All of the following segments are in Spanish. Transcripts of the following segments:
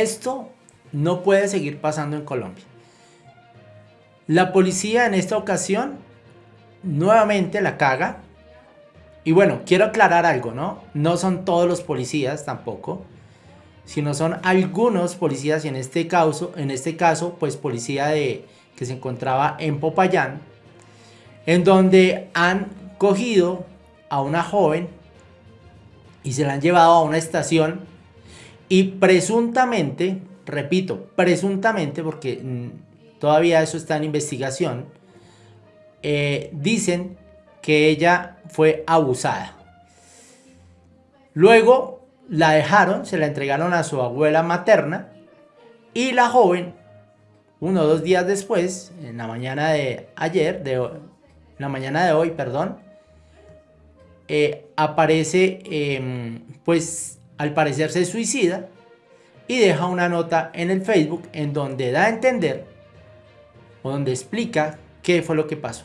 Esto no puede seguir pasando en Colombia. La policía en esta ocasión nuevamente la caga. Y bueno, quiero aclarar algo, ¿no? No son todos los policías tampoco, sino son algunos policías y en este caso, en este caso, pues policía de que se encontraba en Popayán, en donde han cogido a una joven y se la han llevado a una estación y presuntamente, repito, presuntamente porque mm, todavía eso está en investigación, eh, dicen que ella fue abusada. Luego la dejaron, se la entregaron a su abuela materna y la joven, uno o dos días después, en la mañana de ayer, de la mañana de hoy, perdón, eh, aparece, em, pues al parecer se suicida y deja una nota en el Facebook en donde da a entender o donde explica qué fue lo que pasó.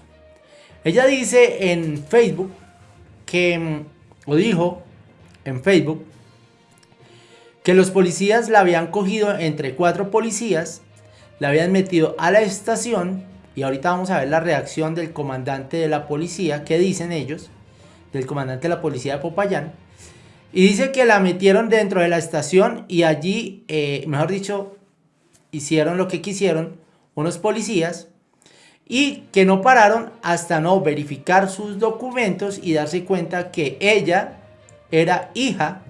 Ella dice en Facebook que, em, o dijo en Facebook, que los policías la habían cogido entre cuatro policías, la habían metido a la estación y ahorita vamos a ver la reacción del comandante de la policía, qué dicen ellos, del comandante de la policía de Popayán. Y dice que la metieron dentro de la estación y allí, eh, mejor dicho, hicieron lo que quisieron unos policías y que no pararon hasta no verificar sus documentos y darse cuenta que ella era hija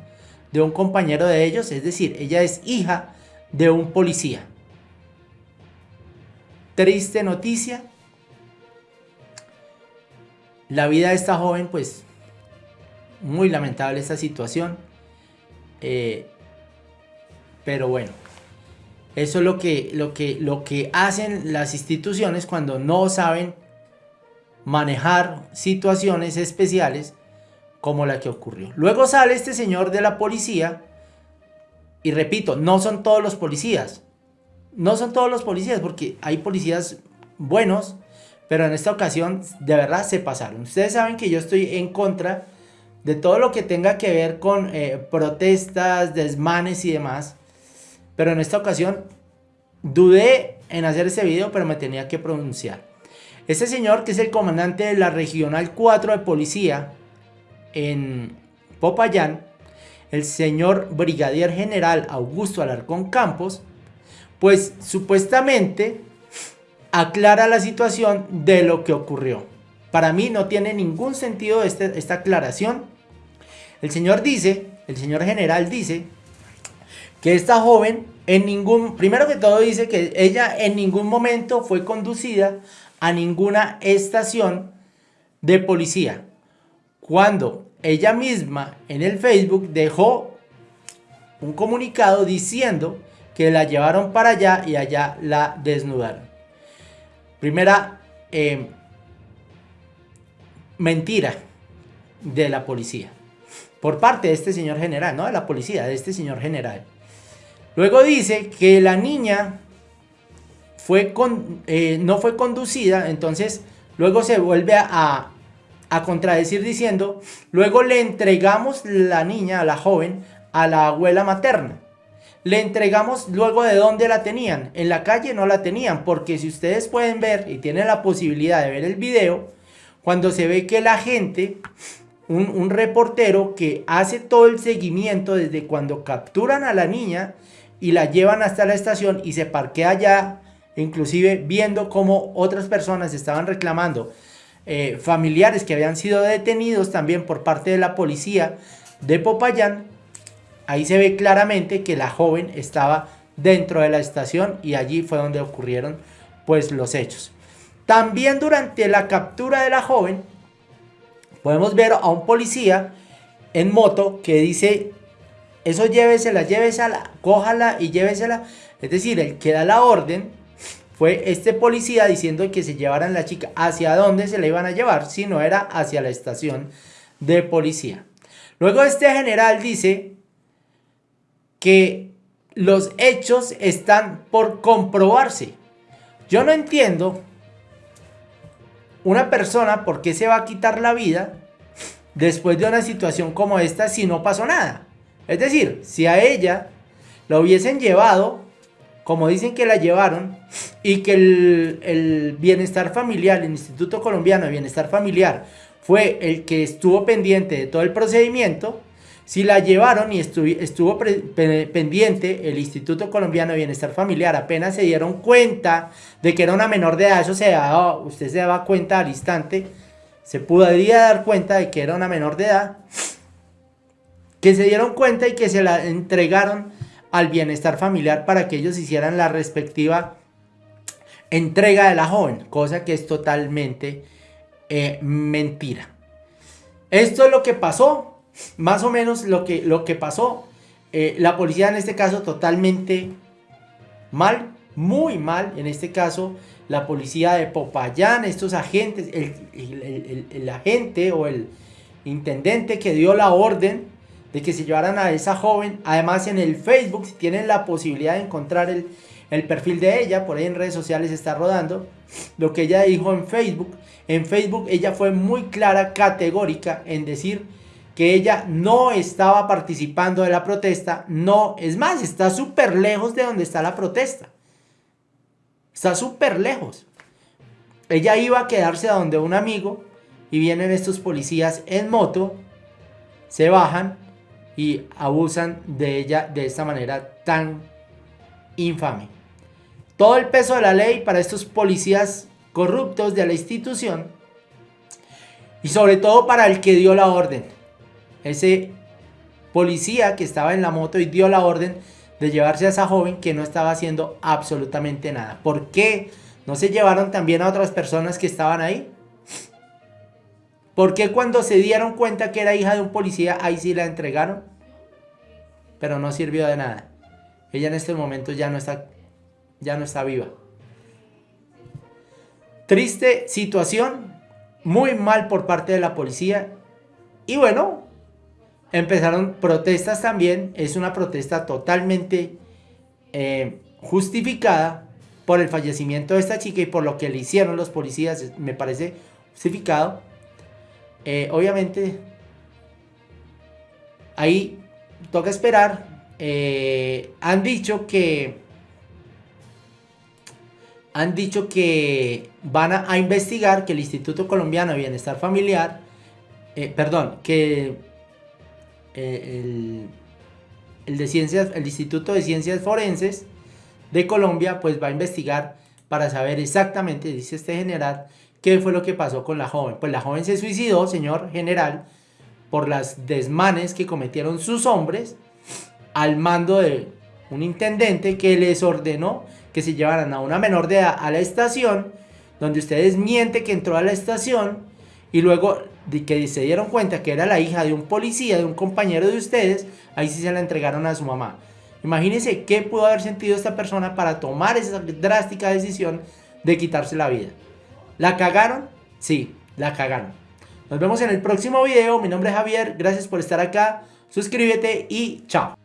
de un compañero de ellos, es decir, ella es hija de un policía. Triste noticia. La vida de esta joven pues muy lamentable esta situación. Eh, pero bueno, eso es lo que, lo, que, lo que hacen las instituciones cuando no saben manejar situaciones especiales como la que ocurrió. Luego sale este señor de la policía y repito, no son todos los policías. No son todos los policías porque hay policías buenos, pero en esta ocasión de verdad se pasaron. Ustedes saben que yo estoy en contra de todo lo que tenga que ver con eh, protestas, desmanes y demás. Pero en esta ocasión dudé en hacer ese video, pero me tenía que pronunciar. Este señor, que es el comandante de la Regional 4 de Policía en Popayán, el señor Brigadier General Augusto Alarcón Campos, pues supuestamente aclara la situación de lo que ocurrió. Para mí no tiene ningún sentido este, esta aclaración el señor dice, el señor general dice, que esta joven en ningún, primero que todo dice que ella en ningún momento fue conducida a ninguna estación de policía. Cuando ella misma en el Facebook dejó un comunicado diciendo que la llevaron para allá y allá la desnudaron. Primera eh, mentira de la policía por parte de este señor general, no de la policía, de este señor general. Luego dice que la niña fue con, eh, no fue conducida, entonces luego se vuelve a, a contradecir diciendo, luego le entregamos la niña, a la joven, a la abuela materna. Le entregamos luego de dónde la tenían. En la calle no la tenían, porque si ustedes pueden ver y tienen la posibilidad de ver el video, cuando se ve que la gente un, reportero que hace todo el seguimiento desde cuando capturan a la niña y la llevan hasta la estación y se parquea allá, inclusive viendo cómo otras personas estaban reclamando, eh, familiares que habían sido detenidos también por parte de la policía de Popayán, ahí se ve claramente que la joven estaba dentro de la estación y allí fue donde ocurrieron pues los hechos. También durante la captura de la joven, podemos ver a un policía en moto que dice, eso llévesela, llévesela, cójala y llévesela. Es decir, el que da la orden fue este policía diciendo que se llevaran la chica. ¿Hacia dónde se la iban a llevar? Si no era hacia la estación de policía. Luego este general dice que los hechos están por comprobarse. Yo no entiendo una persona, ¿por qué se va a quitar la vida después de una situación como esta si no pasó nada? Es decir, si a ella la hubiesen llevado, como dicen que la llevaron, y que el, el bienestar familiar, el Instituto Colombiano de Bienestar Familiar, fue el que estuvo pendiente de todo el procedimiento, si la llevaron y estuvo pendiente el Instituto Colombiano de Bienestar Familiar, apenas se dieron cuenta de que era una menor de edad, eso se daba, usted se daba cuenta al instante, se podría dar cuenta de que era una menor de edad, que se dieron cuenta y que se la entregaron al bienestar familiar para que ellos hicieran la respectiva entrega de la joven, cosa que es totalmente eh, mentira. Esto es lo que pasó, más o menos lo que, lo que pasó. Eh, la policía en este caso totalmente mal, muy mal. En este caso, la policía de Popayán, estos agentes, el, el agente o el intendente que dio la orden de que se llevaran a esa joven. Además, en el Facebook, si tienen la posibilidad de encontrar el, el perfil de ella, por ahí en redes sociales está rodando, lo que ella dijo en Facebook. En Facebook ella fue muy clara, categórica en decir que ella no estaba participando de la protesta, no, es más, está súper lejos de donde está la protesta. Está súper lejos. Ella iba a quedarse a donde un amigo y vienen estos policías en moto, se bajan y abusan de ella de esta manera tan infame todo el peso de la ley para estos policías corruptos de la institución y sobre todo para el que dio la orden. Ese policía que estaba en la moto y dio la orden de llevarse a esa joven que no estaba haciendo absolutamente nada. ¿Por qué no se llevaron también a otras personas que estaban ahí? ¿Por qué cuando se dieron cuenta que era hija de un policía, ahí sí la entregaron? Pero no sirvió de nada. Ella en este momento ya no está ya no está viva. Triste situación, muy mal por parte de la policía. Y bueno, empezaron protestas también. Es una protesta totalmente eh, justificada por el fallecimiento de esta chica y por lo que le hicieron los policías. Me parece justificado. Eh, obviamente, ahí toca esperar. Eh, han dicho que han dicho que van a, investigar que el Instituto Colombiano de Bienestar Familiar, perdón, que eh, el, de ciencias, el Instituto de Ciencias Forenses de Colombia pues va a investigar para saber exactamente, dice este general, qué fue lo que pasó con la joven. Pues la joven se suicidó, señor general, por las desmanes que cometieron sus hombres al mando de un intendente que les ordenó que se llevaran a una menor de edad a la estación, donde ustedes mienten que entró a la estación y luego de que se dieron cuenta que era la hija de un policía, de un compañero de ustedes, ahí sí se la entregaron a su mamá. Imagínense qué pudo haber sentido esta persona para tomar esa drástica decisión de quitarse la vida. ¿La cagaron? Sí, la cagaron. Nos vemos en el próximo video. Mi nombre es Javier. Gracias por estar acá. Suscríbete y chao.